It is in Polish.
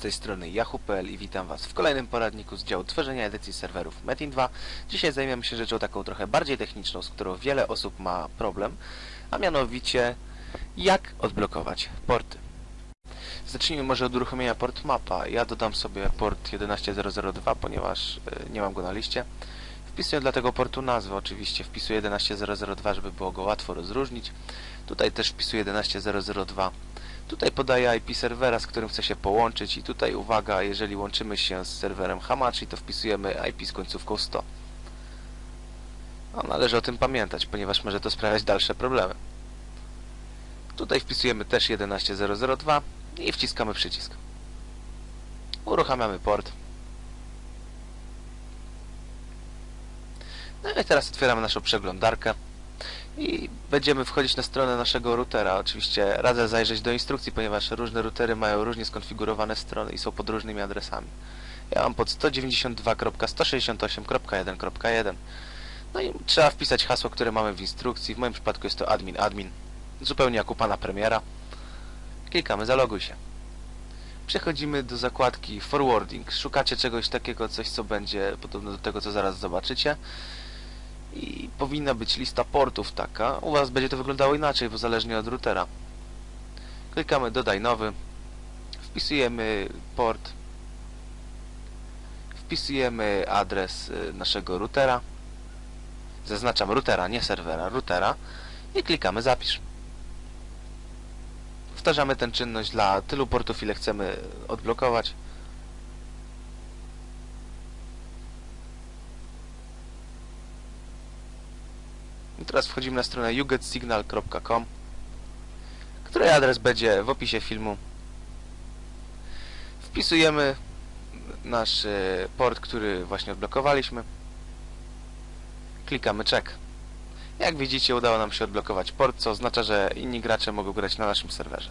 tej strony Yahoo.pl i witam Was w kolejnym poradniku z działu tworzenia edycji serwerów Metin 2. Dzisiaj zajmiemy się rzeczą taką trochę bardziej techniczną, z którą wiele osób ma problem, a mianowicie jak odblokować porty. Zacznijmy może od uruchomienia port mapa. Ja dodam sobie port 11002, ponieważ y, nie mam go na liście. Wpisuję dla tego portu nazwę, oczywiście wpisuję 11002, żeby było go łatwo rozróżnić. Tutaj też wpisuję 11002. Tutaj podaję IP serwera, z którym chcę się połączyć i tutaj uwaga, jeżeli łączymy się z serwerem Hamachi, to wpisujemy IP z końcówką 100. No, należy o tym pamiętać, ponieważ może to sprawiać dalsze problemy. Tutaj wpisujemy też 11002 i wciskamy przycisk. Uruchamiamy port. No i teraz otwieramy naszą przeglądarkę i będziemy wchodzić na stronę naszego routera. Oczywiście radzę zajrzeć do instrukcji, ponieważ różne routery mają różnie skonfigurowane strony i są pod różnymi adresami. Ja mam pod 192.168.1.1 No i trzeba wpisać hasło, które mamy w instrukcji. W moim przypadku jest to admin admin. Zupełnie jak u pana premiera. Klikamy zaloguj się. Przechodzimy do zakładki forwarding. Szukacie czegoś takiego, coś co będzie podobne do tego, co zaraz zobaczycie i powinna być lista portów taka. U Was będzie to wyglądało inaczej, bo zależnie od routera. Klikamy dodaj nowy. Wpisujemy port. Wpisujemy adres y, naszego routera. Zaznaczam routera, nie serwera, routera. I klikamy zapisz. Powtarzamy tę czynność dla tylu portów, ile chcemy odblokować. I teraz wchodzimy na stronę yougetsignal.com której adres będzie w opisie filmu. Wpisujemy nasz e, port, który właśnie odblokowaliśmy. Klikamy check. Jak widzicie udało nam się odblokować port, co oznacza, że inni gracze mogą grać na naszym serwerze.